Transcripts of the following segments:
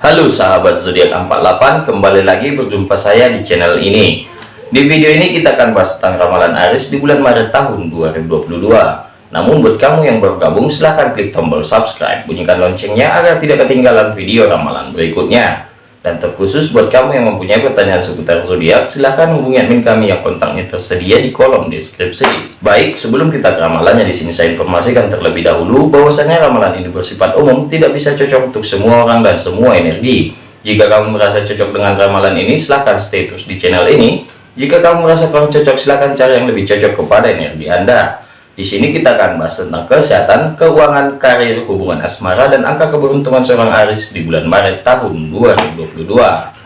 Halo sahabat zodiak 48 kembali lagi berjumpa saya di channel ini. Di video ini kita akan bahas tentang ramalan Aries di bulan Maret tahun 2022 namun buat kamu yang baru gabung silahkan klik tombol subscribe. Bunyikan loncengnya agar tidak ketinggalan video ramalan berikutnya dan terkhusus buat kamu yang mempunyai pertanyaan seputar zodiak, silahkan hubungi admin kami yang kontaknya tersedia di kolom deskripsi. Baik, sebelum kita ke ramalannya di sini saya informasikan terlebih dahulu bahwasanya ramalan ini bersifat umum, tidak bisa cocok untuk semua orang dan semua energi. Jika kamu merasa cocok dengan ramalan ini, silahkan stay terus di channel ini. Jika kamu merasa kurang cocok, silahkan cari yang lebih cocok kepada energi Anda. Di sini kita akan bahas tentang kesehatan, keuangan, karir, hubungan asmara, dan angka keberuntungan seorang Aris di bulan Maret tahun 2022.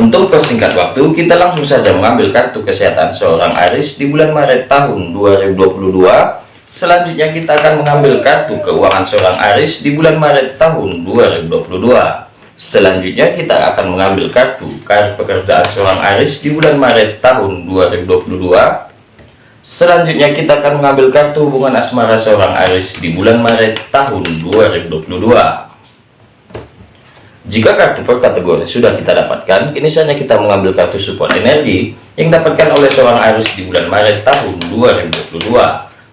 Untuk persingkat waktu, kita langsung saja mengambil kartu kesehatan seorang Aris di bulan Maret tahun 2022. Selanjutnya kita akan mengambil kartu keuangan seorang Aris di bulan Maret tahun 2022. Selanjutnya kita akan mengambil kartu karir pekerjaan seorang Aris di bulan Maret tahun 2022 Selanjutnya kita akan mengambil kartu hubungan asmara seorang Aries di bulan Maret tahun 2022. Jika kartu per kategori sudah kita dapatkan, kini saatnya kita mengambil kartu support energi yang dapatkan oleh seorang Aries di bulan Maret tahun 2022.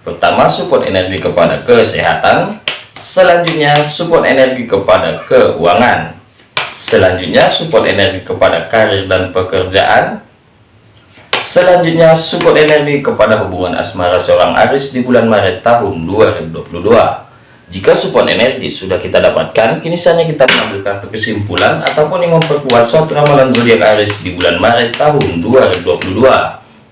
Pertama, support energi kepada kesehatan. Selanjutnya, support energi kepada keuangan. Selanjutnya, support energi kepada karir dan pekerjaan Selanjutnya, support energi kepada hubungan asmara seorang Aris di bulan Maret tahun 2022. Jika support energi sudah kita dapatkan, kini saatnya kita mengambil kartu kesimpulan ataupun yang memperkuat suatu ramalan zodiak Aris di bulan Maret tahun 2022.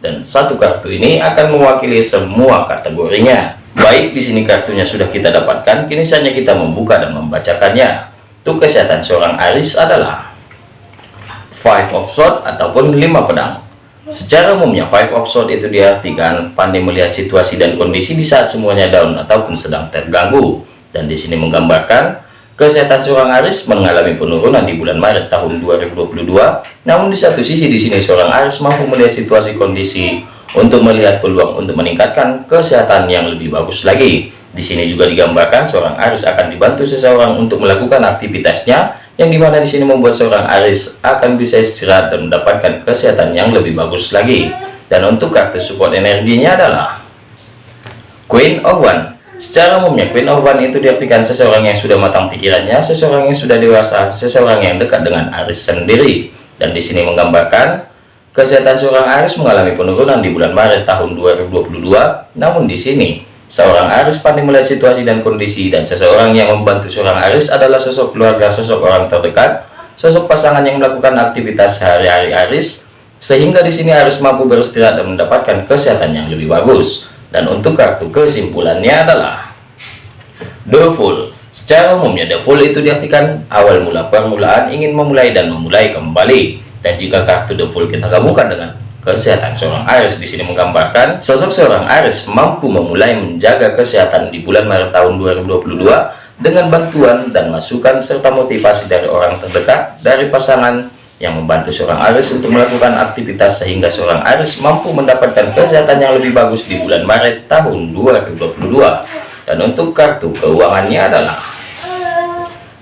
Dan satu kartu ini akan mewakili semua kategorinya. Baik, di sini kartunya sudah kita dapatkan, kini saatnya kita membuka dan membacakannya. Untuk kesehatan seorang Aris adalah Five of Swords ataupun lima pedang. Secara umumnya, five of sword itu diartikan pandai melihat situasi dan kondisi di saat semuanya down ataupun sedang terganggu. Dan di sini menggambarkan kesehatan seorang Aris mengalami penurunan di bulan Maret tahun 2022. Namun di satu sisi di sini seorang Aris mampu melihat situasi kondisi untuk melihat peluang untuk meningkatkan kesehatan yang lebih bagus lagi. Di sini juga digambarkan seorang Aris akan dibantu seseorang untuk melakukan aktivitasnya yang di mana di sini membuat seorang Aris akan bisa istirahat dan mendapatkan kesehatan yang lebih bagus lagi. Dan untuk kartu support energinya adalah Queen of One. Secara umumnya Queen of One itu diartikan seseorang yang sudah matang pikirannya seseorang yang sudah dewasa seseorang yang dekat dengan Aris sendiri. Dan di sini menggambarkan kesehatan seorang Aris mengalami penurunan di bulan Maret tahun 2022 namun di sini Seorang Aris pandai melihat situasi dan kondisi dan seseorang yang membantu seorang Aris adalah sosok keluarga, sosok orang terdekat, sosok pasangan yang melakukan aktivitas sehari-hari Aris, sehingga di sini Aris mampu beristirahat dan mendapatkan kesehatan yang lebih bagus. Dan untuk kartu kesimpulannya adalah The Fool. Secara umumnya The Fool itu diartikan awal mula permulaan ingin memulai dan memulai kembali. Dan jika kartu The Fool kita gabungkan dengan kesehatan seorang Aries di sini menggambarkan sosok seorang Aries mampu memulai menjaga kesehatan di bulan Maret tahun 2022 dengan bantuan dan masukan serta motivasi dari orang terdekat dari pasangan yang membantu seorang Aries untuk melakukan aktivitas sehingga seorang Aries mampu mendapatkan kesehatan yang lebih bagus di bulan Maret tahun 2022 dan untuk kartu keuangannya adalah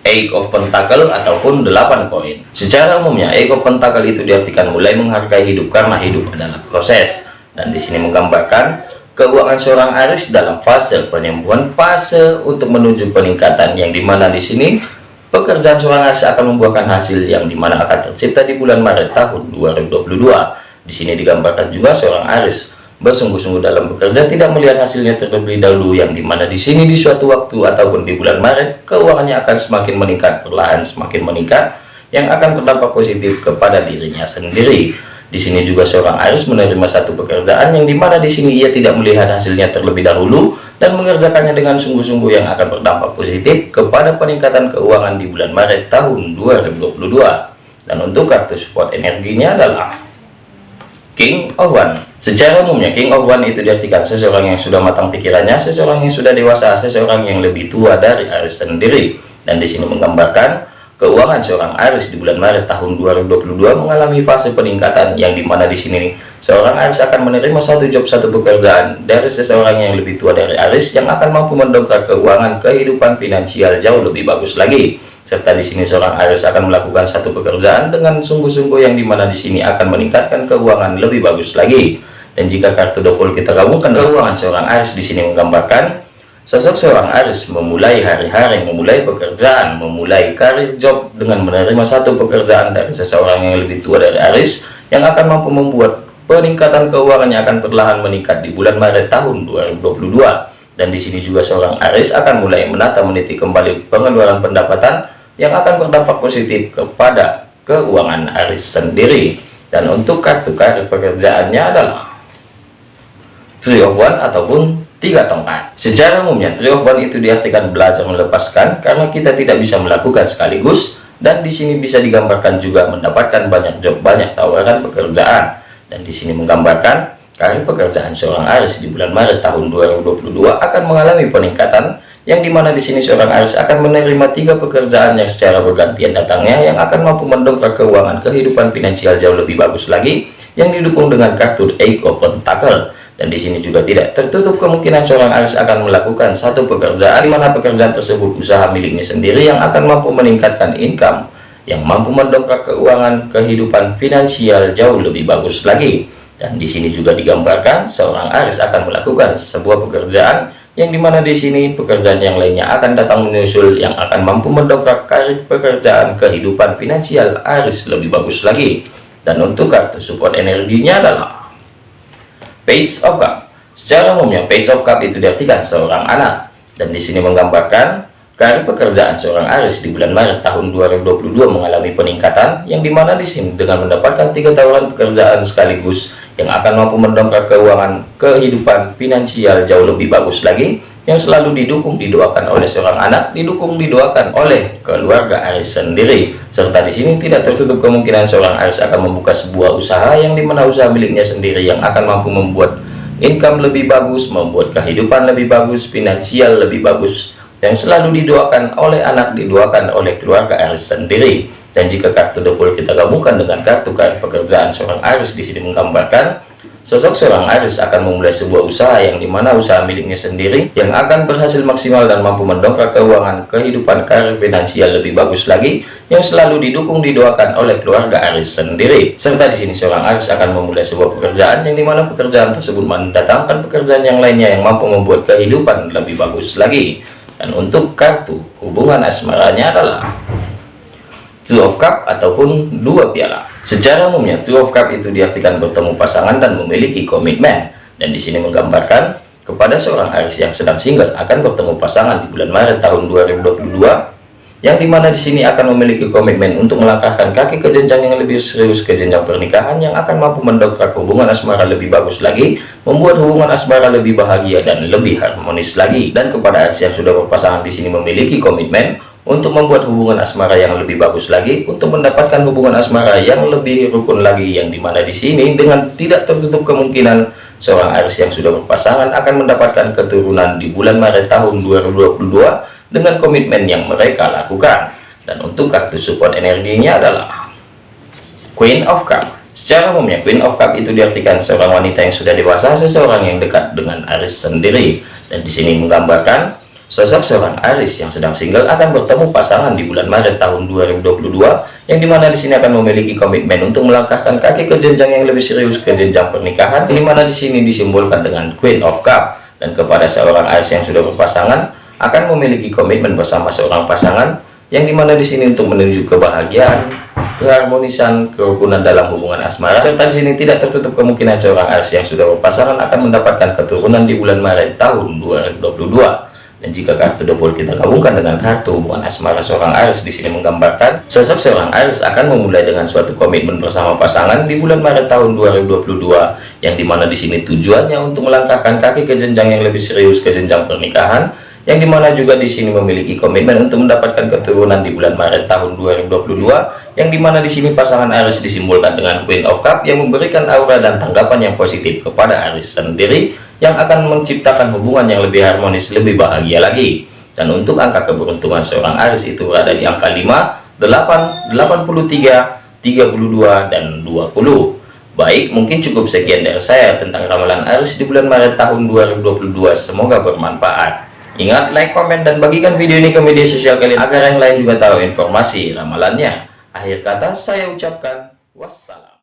Eight of Pentacle ataupun 8 koin. Secara umumnya Eight of Pentacle itu diartikan mulai menghargai hidup karena hidup adalah proses. Dan di sini menggambarkan keuangan seorang Aris dalam fase penyembuhan, fase untuk menuju peningkatan yang di mana di sini pekerjaan seorang Aris akan membuahkan hasil yang di mana akan tercipta di bulan Maret tahun 2022. Di sini digambarkan juga seorang Aris bersungguh-sungguh dalam bekerja tidak melihat hasilnya terlebih dahulu yang di mana di sini di suatu waktu ataupun di bulan Maret keuangannya akan semakin meningkat perlahan semakin meningkat yang akan berdampak positif kepada dirinya sendiri. Di sini juga seorang Aris menerima satu pekerjaan yang di mana di sini ia tidak melihat hasilnya terlebih dahulu dan mengerjakannya dengan sungguh-sungguh yang akan berdampak positif kepada peningkatan keuangan di bulan Maret tahun 2022 dan untuk kartu support energinya adalah King of One Secara umumnya King of One itu diartikan seseorang yang sudah matang pikirannya, seseorang yang sudah dewasa, seseorang yang lebih tua dari Aries sendiri. Dan di sini menggambarkan keuangan seorang Aries di bulan Maret tahun 2022 mengalami fase peningkatan yang di mana di sini seorang Aries akan menerima satu job satu pekerjaan dari seseorang yang lebih tua dari Aries yang akan mampu mendongkrak keuangan kehidupan finansial jauh lebih bagus lagi serta di sini seorang Aries akan melakukan satu pekerjaan dengan sungguh-sungguh yang di mana di sini akan meningkatkan keuangan lebih bagus lagi dan jika kartu double kita gabungkan keuangan seorang Aries di sini menggambarkan Sosok seorang Aris memulai hari-hari, memulai pekerjaan, memulai karir job dengan menerima satu pekerjaan dari seseorang yang lebih tua dari Aris yang akan mampu membuat peningkatan keuangannya akan perlahan meningkat di bulan Maret tahun 2022. Dan di sini juga seorang Aris akan mulai menata meniti kembali pengeluaran pendapatan yang akan berdampak positif kepada keuangan Aris sendiri. Dan untuk kartu karir pekerjaannya adalah Three of One ataupun tiga tongkat secara umumnya three of one itu diartikan belajar melepaskan karena kita tidak bisa melakukan sekaligus dan di sini bisa digambarkan juga mendapatkan banyak job banyak tawaran pekerjaan dan di sini menggambarkan karir pekerjaan seorang Aris di bulan Maret tahun 2022 akan mengalami peningkatan yang di mana di sini seorang Aris akan menerima tiga pekerjaan yang secara bergantian datangnya yang akan mampu mendongkrak keuangan kehidupan finansial jauh lebih bagus lagi yang didukung dengan kartu Eight of Pentacle dan di sini juga tidak tertutup kemungkinan seorang Aries akan melakukan satu pekerjaan di mana pekerjaan tersebut usaha miliknya sendiri yang akan mampu meningkatkan income yang mampu mendongkrak keuangan kehidupan finansial jauh lebih bagus lagi. Dan di sini juga digambarkan seorang Aries akan melakukan sebuah pekerjaan yang di mana di sini pekerjaan yang lainnya akan datang menyusul yang akan mampu mendongkrak karir pekerjaan kehidupan finansial Aries lebih bagus lagi dan untuk kartu support energinya adalah Page of Cup. Secara umumnya Page of Cup itu diartikan seorang anak dan di sini menggambarkan karir pekerjaan seorang Aris di bulan Maret tahun 2022 mengalami peningkatan yang di mana di sini dengan mendapatkan tiga tawaran pekerjaan sekaligus yang akan mampu mendongkrak keuangan kehidupan finansial jauh lebih bagus lagi yang selalu didukung didoakan oleh seorang anak didukung didoakan oleh keluarga Aris sendiri. Serta di sini tidak tertutup kemungkinan seorang Aris akan membuka sebuah usaha yang di mana usaha miliknya sendiri yang akan mampu membuat income lebih bagus membuat kehidupan lebih bagus finansial lebih bagus yang selalu didoakan oleh anak didoakan oleh keluarga Aris sendiri dan jika kartu double kita gabungkan dengan kartu kartu pekerjaan seorang Aris di sini menggambarkan Sosok seorang Aris akan memulai sebuah usaha yang di mana usaha miliknya sendiri yang akan berhasil maksimal dan mampu mendongkrak keuangan kehidupan karir finansial lebih bagus lagi yang selalu didukung didoakan oleh keluarga Aris sendiri. Serta di sini seorang Aris akan memulai sebuah pekerjaan yang di mana pekerjaan tersebut mendatangkan pekerjaan yang lainnya yang mampu membuat kehidupan lebih bagus lagi. Dan untuk kartu hubungan asmaranya adalah two of cup ataupun dua piala. Secara umumnya two of cup itu diartikan bertemu pasangan dan memiliki komitmen. Dan di sini menggambarkan kepada seorang Aries yang sedang single akan bertemu pasangan di bulan Maret tahun 2022 yang di mana di sini akan memiliki komitmen untuk melangkahkan kaki ke jenjang yang lebih serius ke jenjang pernikahan yang akan mampu mendongkrak hubungan asmara lebih bagus lagi membuat hubungan asmara lebih bahagia dan lebih harmonis lagi. Dan kepada yang sudah berpasangan di sini memiliki komitmen untuk membuat hubungan asmara yang lebih bagus lagi untuk mendapatkan hubungan asmara yang lebih rukun lagi yang di mana di sini dengan tidak tertutup kemungkinan seorang Aries yang sudah berpasangan akan mendapatkan keturunan di bulan Maret tahun 2022 dengan komitmen yang mereka lakukan. Dan untuk kartu support energinya adalah Queen of Cup. Secara umumnya Queen of Cup itu diartikan seorang wanita yang sudah dewasa seseorang yang dekat dengan Aries sendiri. Dan di sini menggambarkan Sosok seorang Aris yang sedang single akan bertemu pasangan di bulan Maret tahun 2022 yang di mana di sini akan memiliki komitmen untuk melangkahkan kaki ke jenjang yang lebih serius ke jenjang pernikahan di mana di sini disimbolkan dengan Queen of Cup dan kepada seorang Aris yang sudah berpasangan akan memiliki komitmen bersama seorang pasangan yang di mana di sini untuk menuju kebahagiaan keharmonisan kerukunan dalam hubungan asmara. Serta di sini tidak tertutup kemungkinan seorang Aris yang sudah berpasangan akan mendapatkan keturunan di bulan Maret tahun 2022 dan jika kartu double kita gabungkan dengan kartu hubungan asmara seorang Aries di sini menggambarkan sosok seorang Aries akan memulai dengan suatu komitmen bersama pasangan di bulan Maret tahun 2022 yang di mana di sini tujuannya untuk melangkahkan kaki ke jenjang yang lebih serius ke jenjang pernikahan yang di mana juga di sini memiliki komitmen untuk mendapatkan keturunan di bulan Maret tahun 2022 yang di mana di sini pasangan Aries disimbolkan dengan Queen of Cup yang memberikan aura dan tanggapan yang positif kepada Aries sendiri yang akan menciptakan hubungan yang lebih harmonis lebih bahagia lagi dan untuk angka keberuntungan seorang Aries itu berada di angka 5 8, 83, 32, dan 20. Baik, mungkin cukup sekian dari saya tentang ramalan Aries di bulan Maret tahun 2022. Semoga bermanfaat. Ingat, like, komen, dan bagikan video ini ke media sosial kalian agar yang lain juga tahu informasi ramalannya. Akhir kata saya ucapkan wassalam.